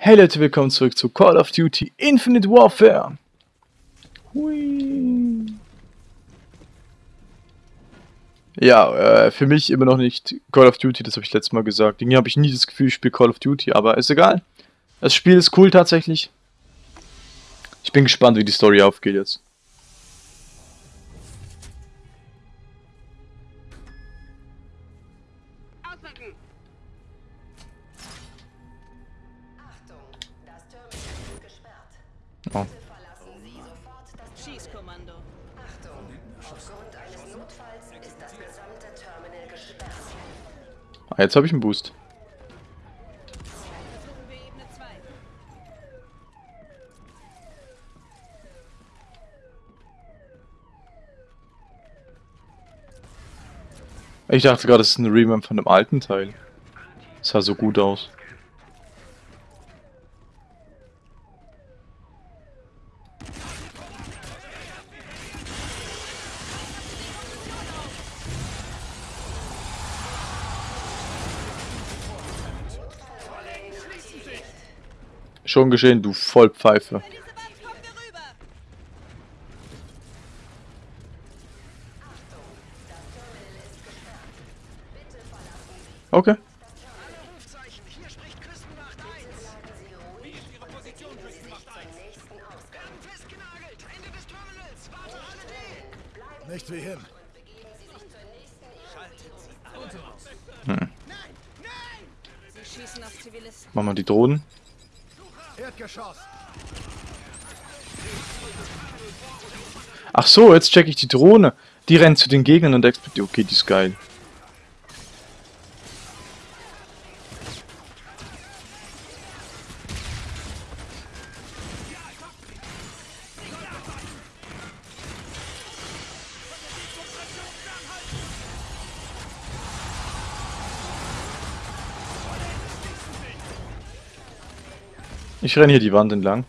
Hey Leute, willkommen zurück zu Call of Duty Infinite Warfare. Hui. Ja, äh, für mich immer noch nicht Call of Duty, das habe ich letztes Mal gesagt. Irgendwie habe ich nie das Gefühl, ich spiele Call of Duty, aber ist egal. Das Spiel ist cool tatsächlich. Ich bin gespannt, wie die Story aufgeht jetzt. Jetzt habe ich einen Boost. Versuchen wir Ebene 2. Ich dachte gerade, es ist ein Remake von dem alten Teil. Das sah so gut aus. Schon geschehen, du Vollpfeife. Diese Wand kommen wir rüber! Okay. Rufzeichen, hier spricht Küstenwacht 1. Wie ist Ihre Position, Küstenwacht 1? Gang festgenagelt, Ende des Terminals, warte alle D. Nicht wie hin. Zivilisten. Machen wir die Drohnen. Erdgeschoss. Ach so, jetzt check ich die Drohne. Die rennt zu den Gegnern und explodiert. Okay, die ist geil. Ich renne hier die Wand entlang.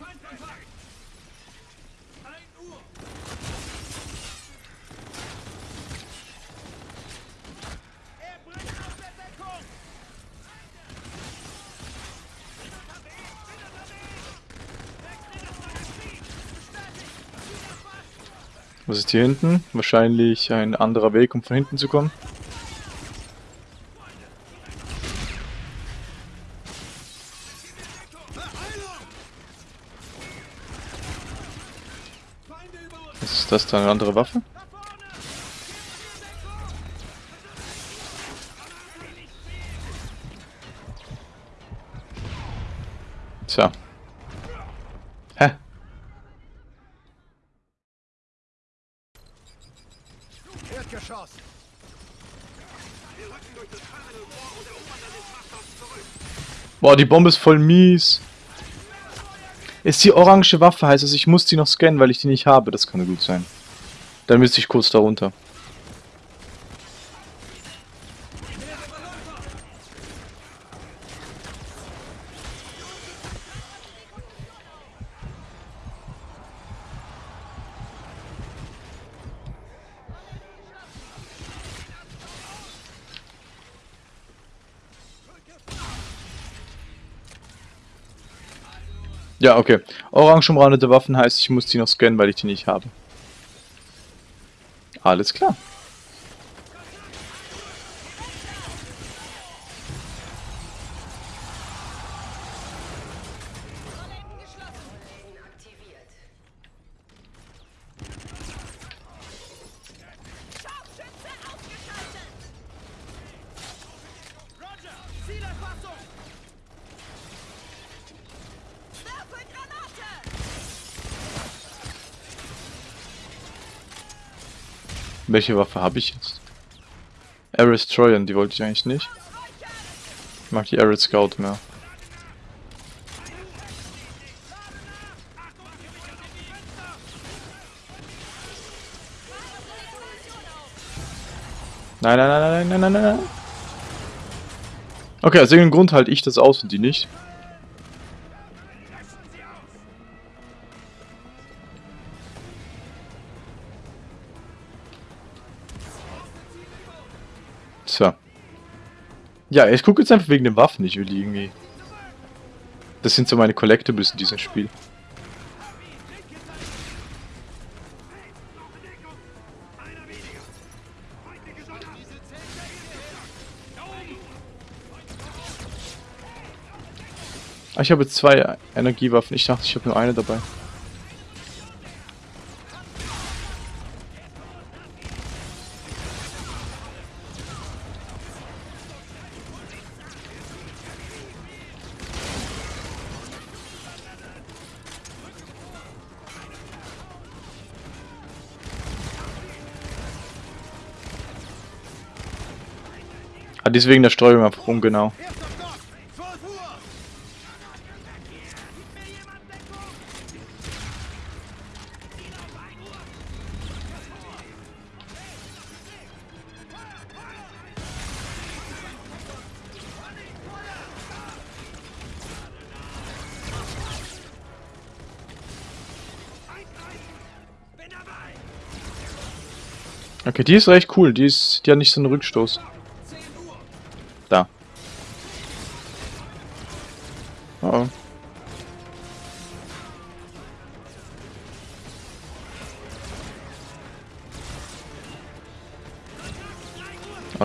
Was ist hier hinten? Wahrscheinlich ein anderer Weg, um von hinten zu kommen. Ist das da eine andere Waffe? Tja. Hä? Erdgeschoss. Boah, die Bombe ist voll mies. Ist die orange Waffe, heißt es, ich muss die noch scannen, weil ich die nicht habe. Das kann gut sein. Dann müsste ich kurz darunter. Ja, okay. Orange umrandete Waffen heißt, ich muss die noch scannen, weil ich die nicht habe. Alles klar. Welche Waffe habe ich jetzt? Aris Trojan, die wollte ich eigentlich nicht. Ich mag die Arid Scout mehr. Nein, nein, nein, nein, nein, nein, nein, nein. Okay, aus irgendeinem Grund halte ich das aus und die nicht. Ja, ich gucke jetzt einfach wegen den Waffen. Ich will die irgendwie Das sind so meine Collectibles in diesem Spiel. Ah, ich habe zwei Energiewaffen. Ich dachte, ich habe nur eine dabei. Ah, deswegen der Streuung einfach ungenau. Erster Stock! 12 Uhr! Okay, die ist recht cool. Die ist, die nicht so einen Rückstoß.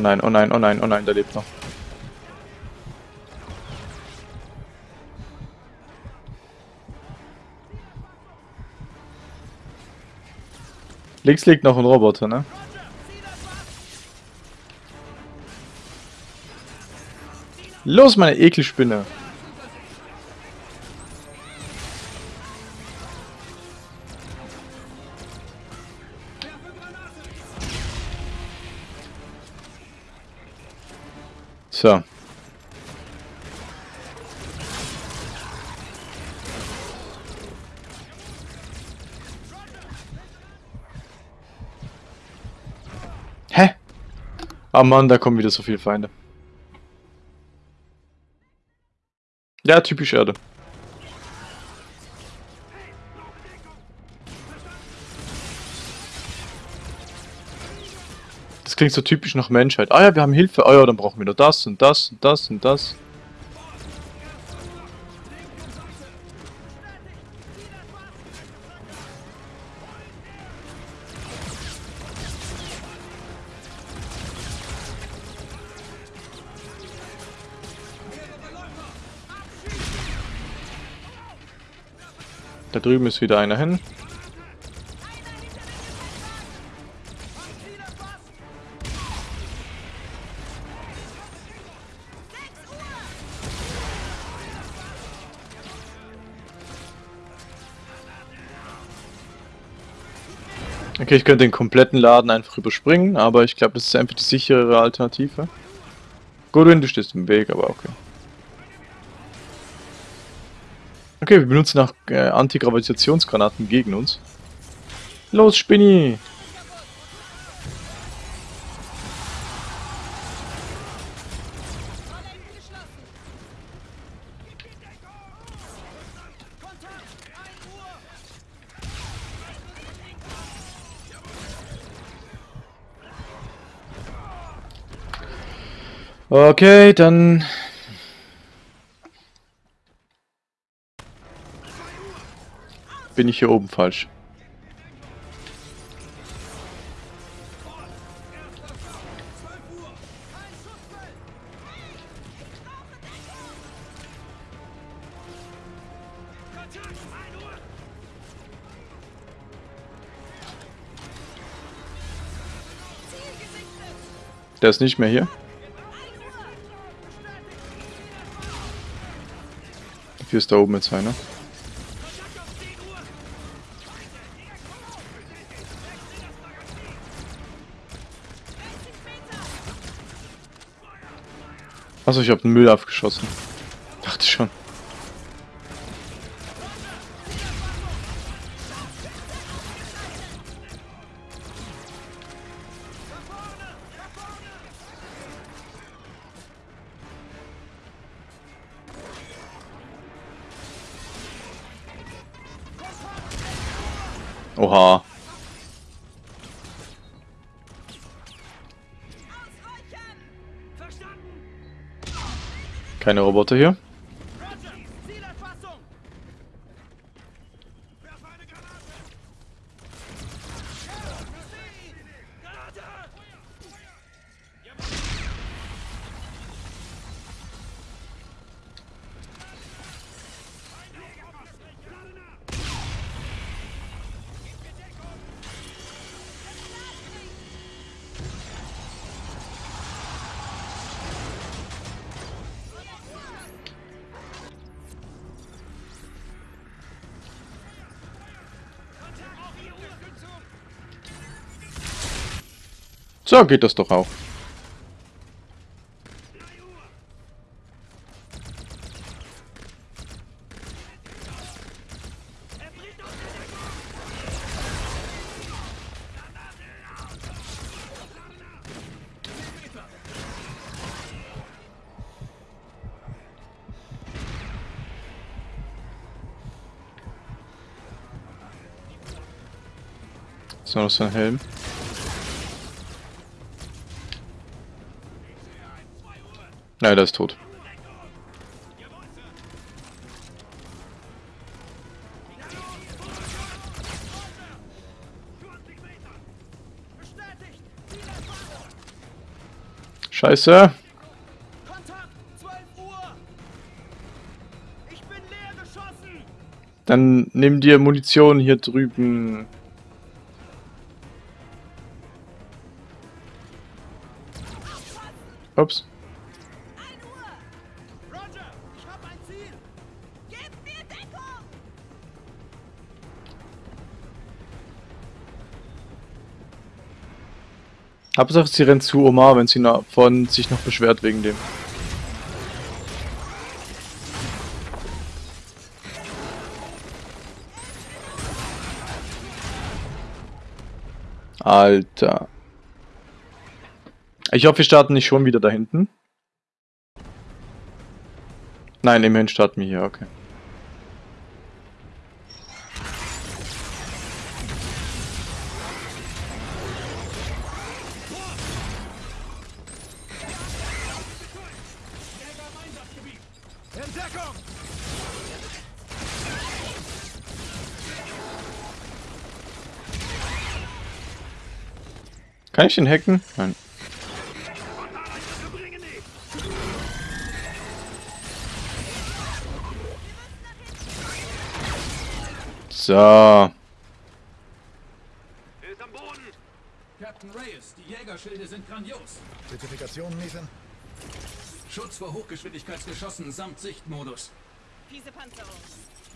Nein, oh nein, oh nein, oh nein, der lebt noch. Links liegt noch ein Roboter, ne? Los, meine Ekelspinne! So. Hä? Ah Mann, da kommen wieder so viele Feinde. Ja, typisch Erde. Das klingt so typisch nach Menschheit. Ah ja, wir haben Hilfe. Ah ja, dann brauchen wir nur das und das und das und das. Da drüben ist wieder einer hin. Okay, ich könnte den kompletten Laden einfach überspringen, aber ich glaube, das ist einfach die sicherere Alternative. Godwin, du stehst im Weg, aber okay. Okay, wir benutzen auch äh, Antigravitationsgranaten gegen uns. Los, Spinni! Okay, dann bin ich hier oben falsch. Der ist nicht mehr hier. Hier ist da oben jetzt einer. Achso, ich habe den Müll abgeschossen. Oha. Keine Roboter hier. So geht das doch auch. So, noch so ein Helm. Nein, der ist tot. Scheiße. Kontakt! 12 Uhr! Ich bin leer geschossen! Dann nimm dir Munition hier drüben. Ups. Hauptsache sie rennt zu Omar, wenn sie von sich noch beschwert wegen dem. Alter. Ich hoffe, wir starten nicht schon wieder da hinten. Nein, immerhin starten wir hier, okay. Kann ich den hacken? Nein. So. Er ist am Boden! Captain Reyes, die Jägerschilde sind grandios. Spezifikationen, Nathan? Schutz vor Hochgeschwindigkeitsgeschossen samt Sichtmodus. Fiese Panzerung.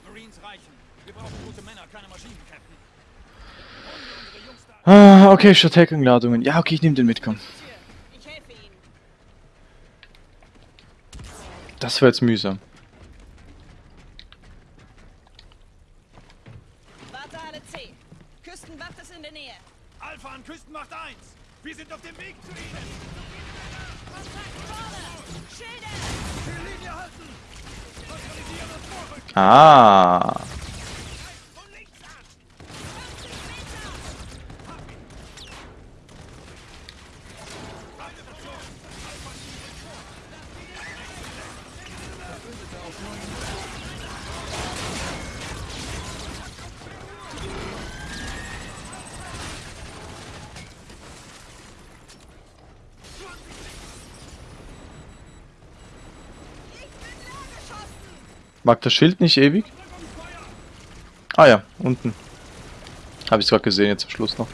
Marines reichen. Wir brauchen gute Männer, keine Maschinen, Captain. Holen wir unsere Jungs da. Ah, okay, statt Hacking-Ladungen. Ja, okay, ich nehme den mit, komm. Das war jetzt mühsam. Warte alle C. Küstenwacht ist in der Nähe. Alpha an Küstenmacht 1! Wir sind auf dem Weg zu Ihnen! Kontakt vorne! Schilder! Die Linie halten! Neutralisieren und vorrücken! Ah. Mag das Schild nicht ewig? Ah ja, unten. Habe ich gerade gesehen, jetzt am Schluss noch.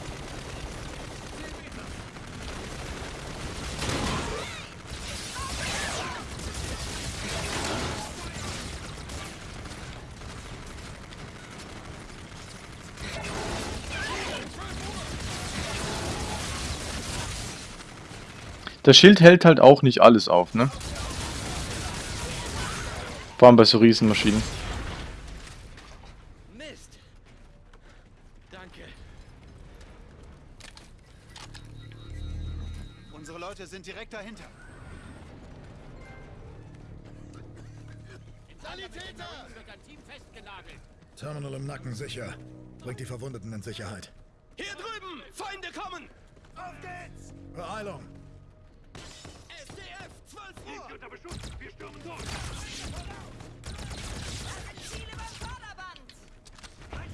Das Schild hält halt auch nicht alles auf, ne? Vor allem bei so Riesenmaschinen. Mist! Danke. Unsere Leute sind direkt dahinter. Sanitäter! Terminal im Nacken sicher. Bringt die Verwundeten in Sicherheit. Hier drüben! Feinde kommen! Auf geht's! Beeilung!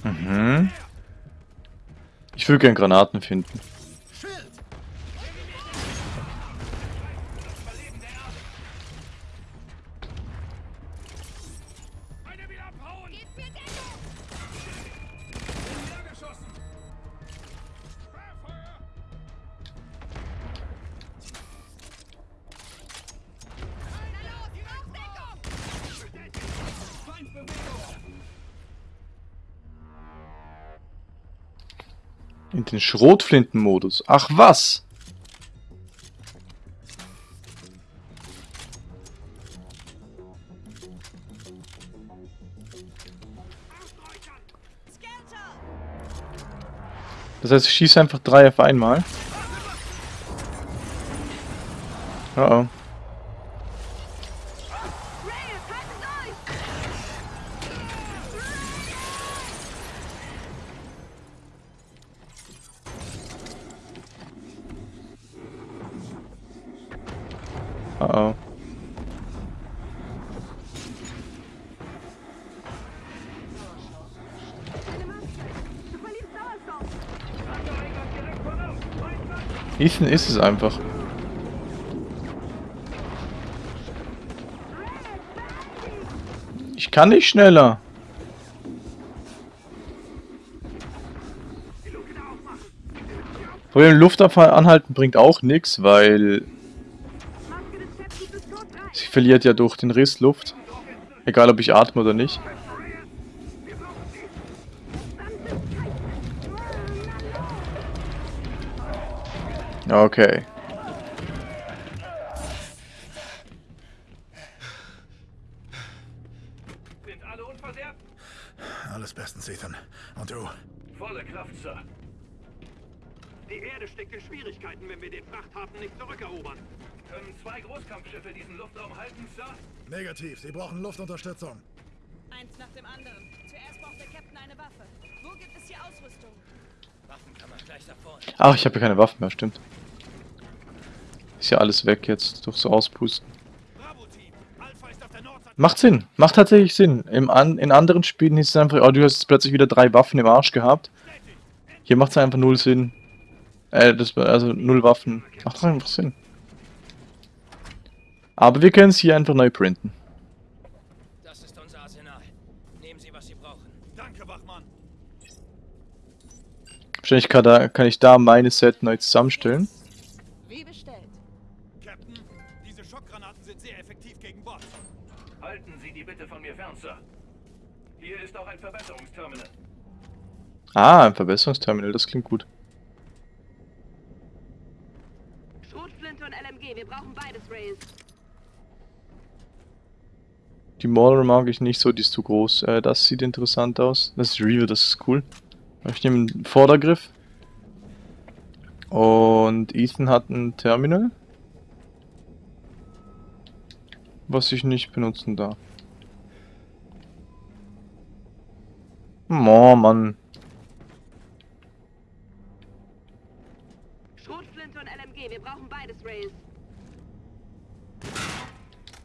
Mhm. Ich will gern Granaten finden. Schrotflintenmodus. Ach was! Das heißt, ich schieße einfach drei auf einmal. Oh oh. Oh oh. Ethan ist es einfach. Ich kann nicht schneller. Vor allem Luftabfall anhalten bringt auch nichts, weil verliert ja durch den Riss Luft. Egal ob ich atme oder nicht. Okay. Sind alle unversehrt? Alles bestens, Ethan. Und du? Volle Kraft, Sir. Die Erde steckt in Schwierigkeiten, wenn wir den Frachthafen nicht zurückerobern. Können zwei Großkampfschiffe diesen Luftraum halten, Sir? Negativ, sie brauchen Luftunterstützung. Eins nach dem anderen. Zuerst braucht der Captain eine Waffe. Wo gibt es hier Ausrüstung? Waffen kann man gleich da vorne. Ach, ich habe ja keine Waffen mehr, stimmt. Ist ja alles weg jetzt durch so Auspusten. Bravo-Team! Alpha ist auf der Nordseite. Macht Sinn, macht tatsächlich Sinn. Im an in anderen Spielen hieß es einfach, oh, du hast jetzt plötzlich wieder drei Waffen im Arsch gehabt. Hier macht es einfach null Sinn. Äh, das war also null Waffen. Macht einfach Sinn. Aber wir können es hier einfach neu printen. Das ist unser Arsenal. Nehmen Sie, was Sie brauchen. Danke, Wachmann. Wahrscheinlich kann, da, kann ich da meine Set neu zusammenstellen. Wie bestellt. Captain, diese Schockgranaten sind sehr effektiv gegen Bots. Halten Sie die bitte von mir fern, Sir. Hier ist auch ein Verbesserungsterminal. Ah, ein Verbesserungsterminal, das klingt gut. Schrotflinte und LMG, wir brauchen beides, Reyes. Die Mauler mag ich nicht so, die ist zu groß. Äh, das sieht interessant aus. Das ist Reaver, das ist cool. Ich nehme einen Vordergriff. Und Ethan hat ein Terminal. Was ich nicht benutzen darf. Oh, Mann. Schrotflinte und LMG, wir brauchen beides, Reyes.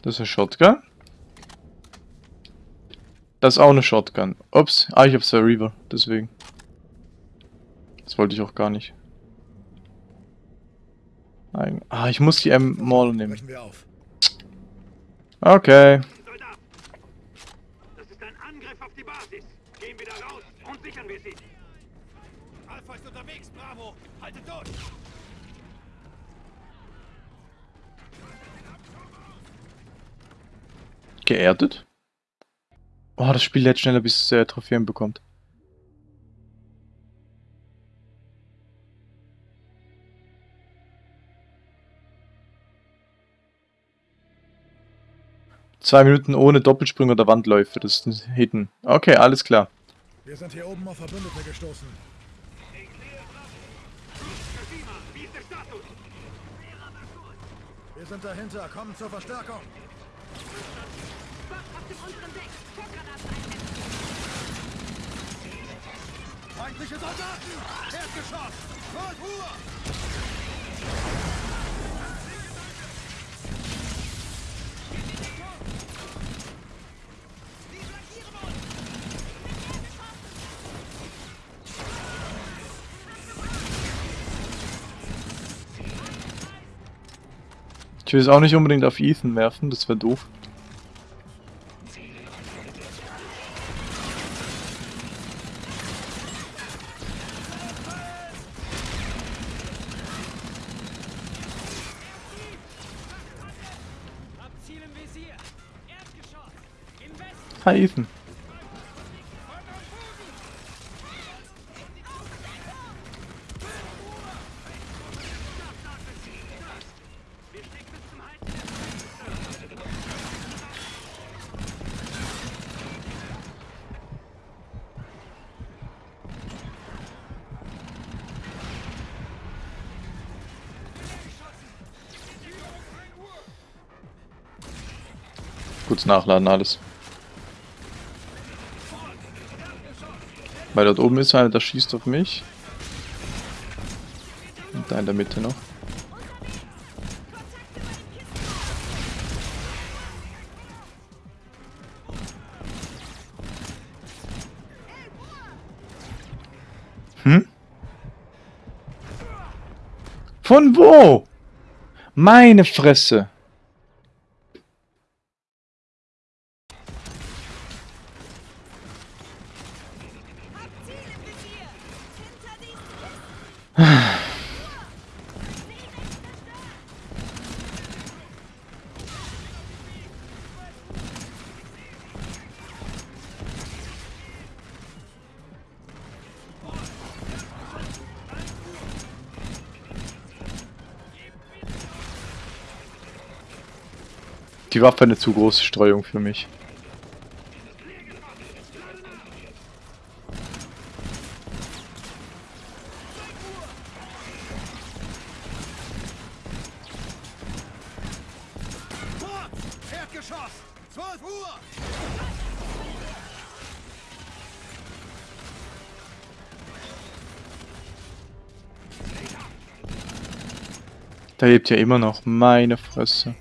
Das ist eine Shotgun. Das ist auch eine Shotgun. Ups. Ah, ich habe zwei Reaver. Deswegen. Das wollte ich auch gar nicht. Eig- Ah, ich muss die M Mauler nehmen. Brechen wir auf. Okay. Geerdet? Oh, das Spiel lädt schneller, bis es äh, Trophäen bekommt. Zwei Minuten ohne Doppelsprünge oder Wandläufe, das ist ein Hidden. Okay, alles klar. Wir sind hier oben auf Verbündete gestoßen. Kashima, wie ist der Status? Wir sind dahinter. Kommen zur Verstärkung. Bob auf dem unteren Feindliche Soldaten! Erdgeschoss! Kultur! Halt ich will es auch nicht unbedingt auf Ethan werfen, das wäre doof. Ethan. Kurz nachladen alles. Weil dort oben ist einer, der schießt auf mich. Und da in der Mitte noch. Hm? Von wo? Meine Fresse. Die Waffe eine zu große Streuung für mich. Fort! Erdgeschoss! 12 Uhr! Da lebt ja immer noch. Meine Fresse.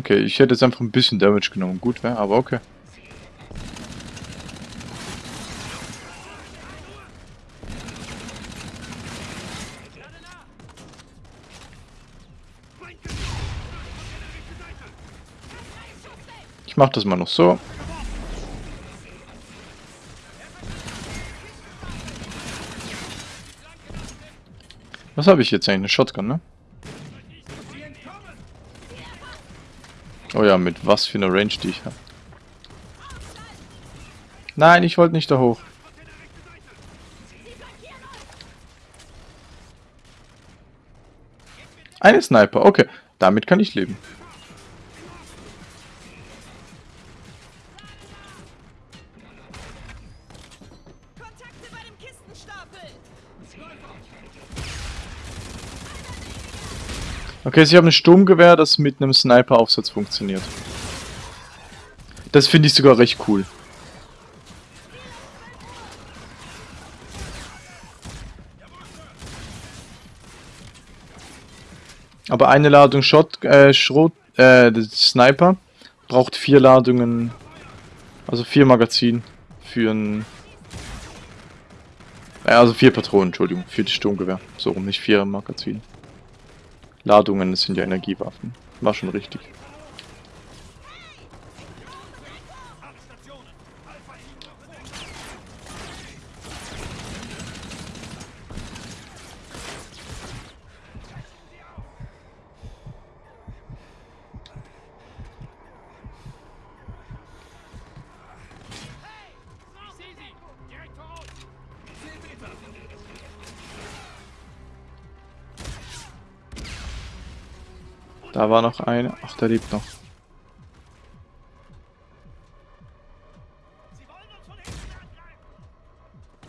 Okay, ich hätte jetzt einfach ein bisschen Damage genommen. Gut wäre, aber okay. Ich mach das mal noch so. Was habe ich jetzt eigentlich? Eine Shotgun, ne? Oh ja, mit was für einer Range die ich habe. Nein, ich wollte nicht da hoch. Eine Sniper, okay. Damit kann ich leben. Okay, sie haben ein Sturmgewehr, das mit einem Sniper-Aufsatz funktioniert. Das finde ich sogar recht cool. Aber eine Ladung Shot, äh, Schrot, äh, Sniper braucht vier Ladungen, also vier Magazin für ein, äh, also vier Patronen, Entschuldigung, für das Sturmgewehr. So rum, nicht vier Magazin. Ladungen sind ja Energiewaffen. War schon richtig. Da war noch eine. Ach, der lebt noch.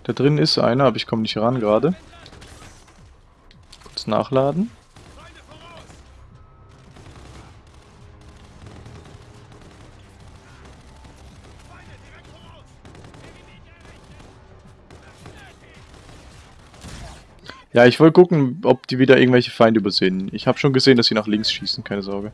Da drin ist einer, aber ich komme nicht ran gerade. Kurz nachladen. Ja, ich wollte gucken, ob die wieder irgendwelche Feinde übersehen. Ich habe schon gesehen, dass sie nach links schießen, keine Sorge.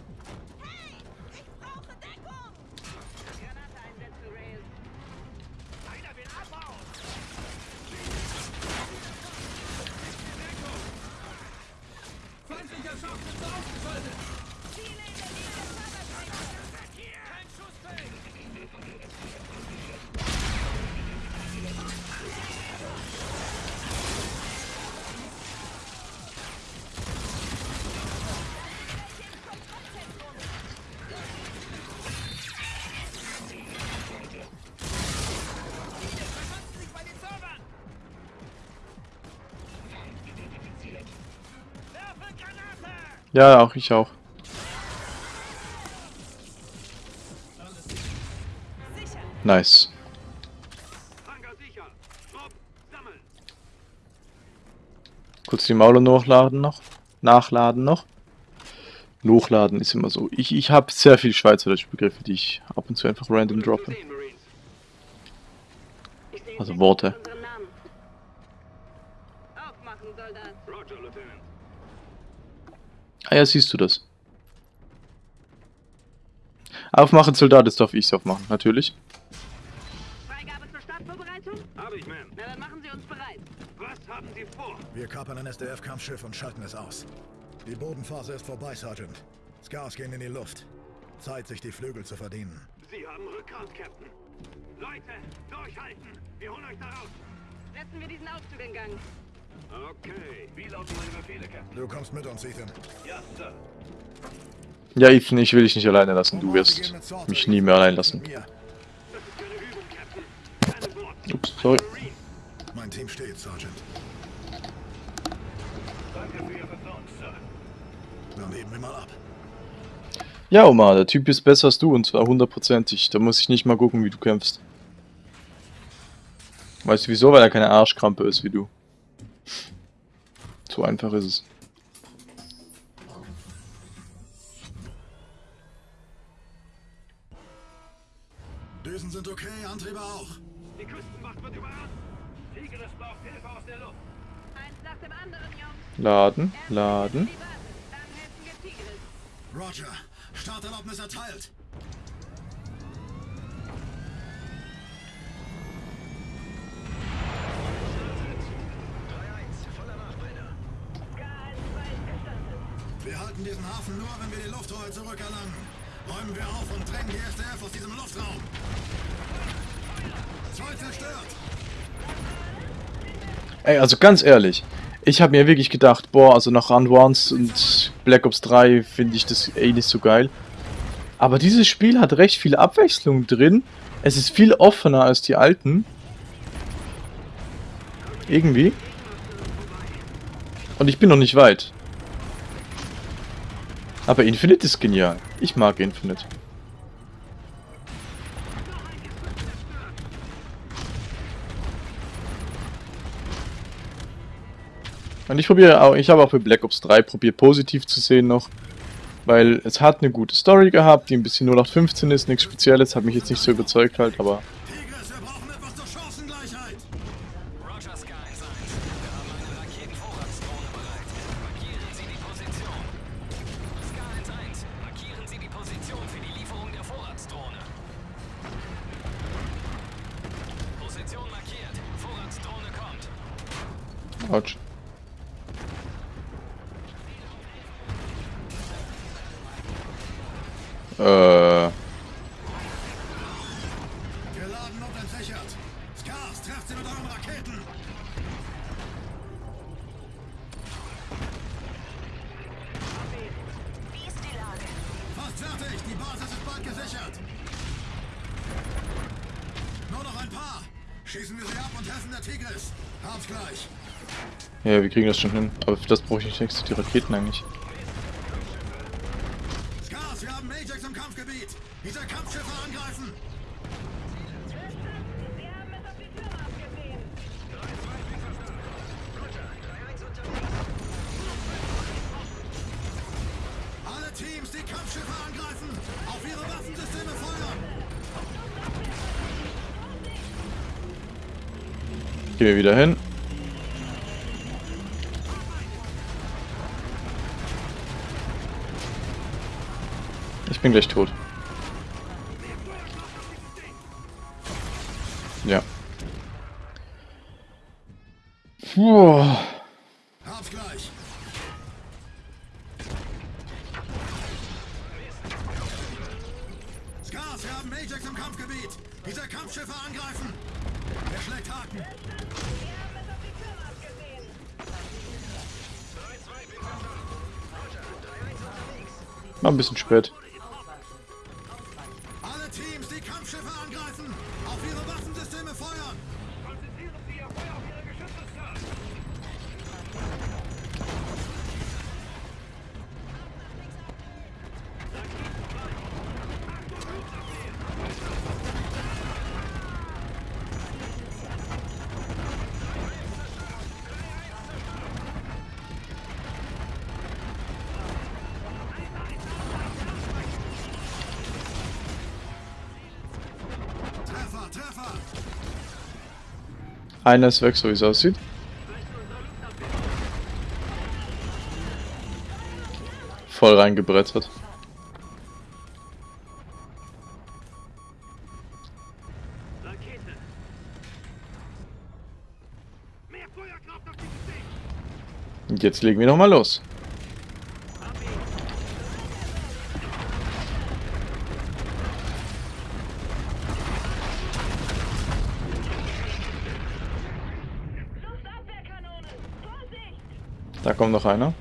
Ja, auch ich auch. Nice. Kurz die Mauler nachladen noch. Nachladen noch. Hochladen ist immer so. Ich, ich habe sehr viele Schweizerdeutsche Begriffe, die ich ab und zu einfach random droppe. Also Worte. Aufmachen, Soldat. Roger, Lieutenant. Ah ja, siehst du das. Aufmachen, Soldat, jetzt darf ich's aufmachen, natürlich. Freigabe zur Startvorbereitung? Habe ich, Ma'am. Na, dann machen Sie uns bereit. Was haben Sie vor? Wir kapern ein SDF-Kampfschiff und schalten es aus. Die Bodenphase ist vorbei, Sergeant. Scars gehen in die Luft. Zeit, sich die Flügel zu verdienen. Sie haben Rückgrat, Captain. Leute, durchhalten. Wir holen euch da raus. Setzen wir diesen Aufzug in Gang. Okay. Wie lauten meine Befehle, Captain? Du kommst mit uns, Ethan. Ja, Sir. Ja, Ethan, ich will dich nicht alleine lassen. Du wirst mich nie mehr allein lassen. Ups, sorry. Mein Team steht, Sergeant. Danke für Ihr Vertrauen, Sir. Dann heben wir mal ab. Ja, Omar, der Typ ist besser als du und zwar hundertprozentig. Da muss ich nicht mal gucken, wie du kämpfst. Weißt du wieso? Weil er keine Arschkrampe ist wie du. So einfach ist es. Düsen sind okay, Antriebe auch. Die Küstenwacht wird überrannt. Tigris braucht Hilfe aus der Luft. Eins nach dem anderen, Jungs. Laden, laden. Roger, Starterlaubnis erteilt. Halten diesen Hafen nur, wenn wir die Lufthoheit zurückerlangen. Räumen wir auf und drängen die SDF aus diesem Luftraum. Zoll zerstört. Ey, also ganz ehrlich, ich habe mir wirklich gedacht, boah, also nach Run Once und Black Ops 3 finde ich das eh nicht so geil. Aber dieses Spiel hat recht viel Abwechslung drin. Es ist viel offener als die alten. Irgendwie. Und ich bin noch nicht weit. Aber Infinite ist genial. Ich mag Infinite. Und ich probiere auch, ich habe auch für Black Ops 3 probiert positiv zu sehen noch. Weil es hat eine gute Story gehabt, die ein bisschen 0815 ist, nichts Spezielles, hat mich jetzt nicht so überzeugt halt, aber Hodge. Ja, wir kriegen das schon hin. Aber für das brauche ich nicht extra die Raketen eigentlich. Scars, wir haben Ajax im Kampfgebiet. Diese Kampfschiffe angreifen. Alle Teams, die Kampfschiffe angreifen. Auf ihre Waffensysteme feuern. Gehen wir wieder hin. Bin gleich tot. Ja. Puh. Einer ist weg, so wie es aussieht. Voll reingebrettert. Und jetzt legen wir nochmal los. Kommt noch einer.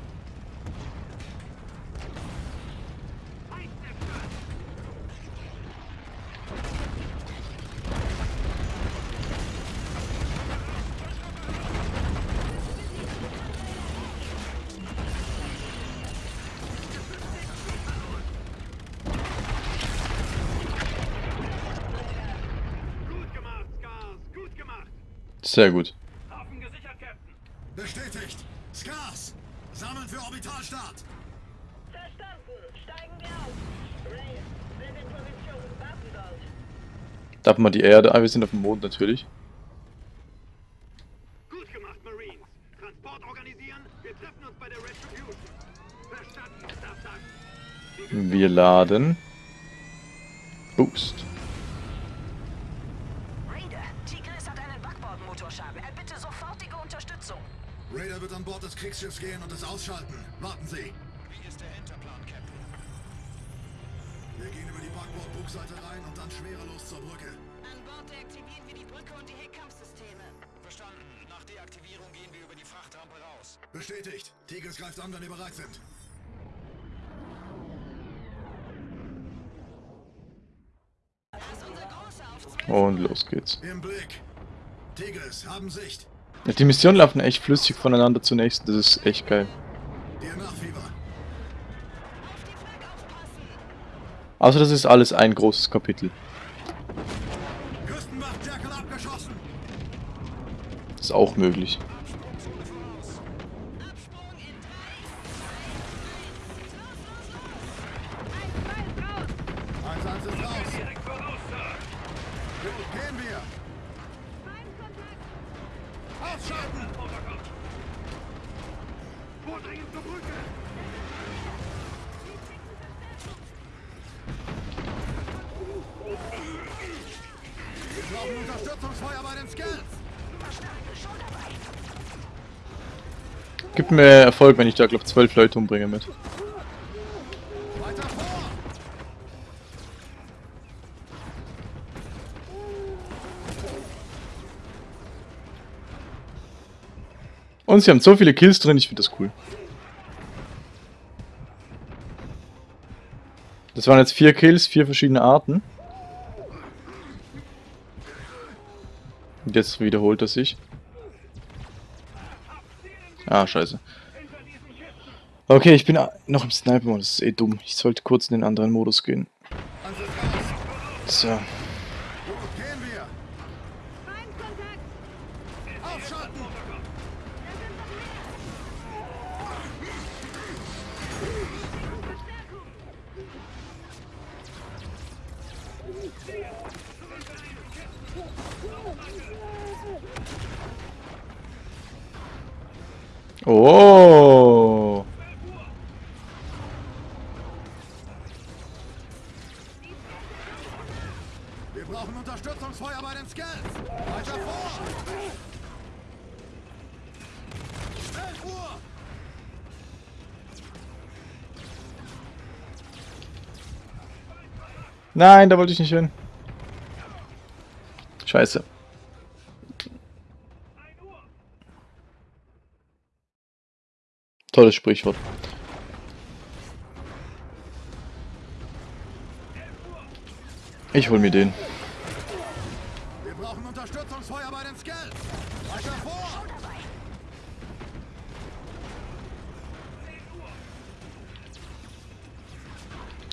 Sehr gut. Hafen gesichert, Captain. Bestätigt. Scars. Sammeln Orbitalstart. Verstanden! Steigen wir auf! Ray, sind in Position. Warten dort. Darf man die Erde? Ah, wir sind auf dem Mond natürlich. Gut gemacht, Marines. Transport organisieren. Wir treffen uns bei der Retribution. Verstanden, Startup. Wir laden. Boost. Raider, Tigris hat einen Backbordmotorschaden. Er bitte sofortige Unterstützung. Raider wird an Bord des Kriegsschiffs gehen und es ausschalten. Warten Sie. Wie ist der Hinterplan, Captain? Wir gehen über die Backbord-Bugseite rein und dann schwerelos zur Brücke. An Bord deaktivieren wir die Brücke und die Heckkampfsysteme. Verstanden. Nach Deaktivierung gehen wir über die Frachtrampe raus. Bestätigt. Tigris greift an, wenn wir bereit sind. Und los geht's. Im Blick. Tigris, haben Sicht. Ja, Die Missionen laufen echt flüssig voneinander zur nächsten. Das ist echt geil. Also das ist alles ein großes Kapitel. Ist auch möglich. Erfolg, wenn ich da, glaube zwölf Leute umbringe mit. Und sie haben so viele Kills drin, ich finde das cool. Das waren jetzt vier Kills, vier verschiedene Arten. Und jetzt wiederholt er sich. Ah, scheiße. Okay, ich bin noch im Sniper-Modus, ist eh dumm. Ich sollte kurz in den anderen Modus gehen. So. Oh. Nein, da wollte ich nicht hin. Scheiße. Tolles Sprichwort. Ich hol mir den. Wir brauchen Unterstützungsfeuer bei den Skells. Weiter vor!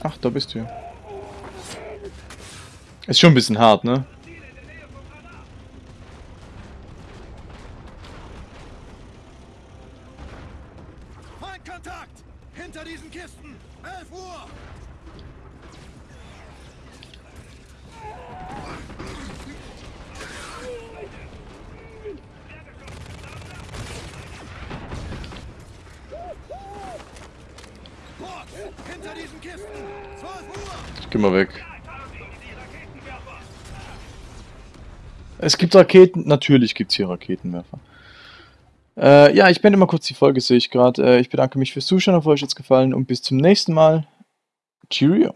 Ach, da bist du ja. Ist schon ein bisschen hart, ne? Es Raketen, natürlich gibt es hier Raketenwerfer. Äh, ja, ich beende mal kurz die Folge, sehe ich gerade. Äh, ich bedanke mich fürs Zuschauen, hoffe euch hat's gefallen und bis zum nächsten Mal. Cheerio.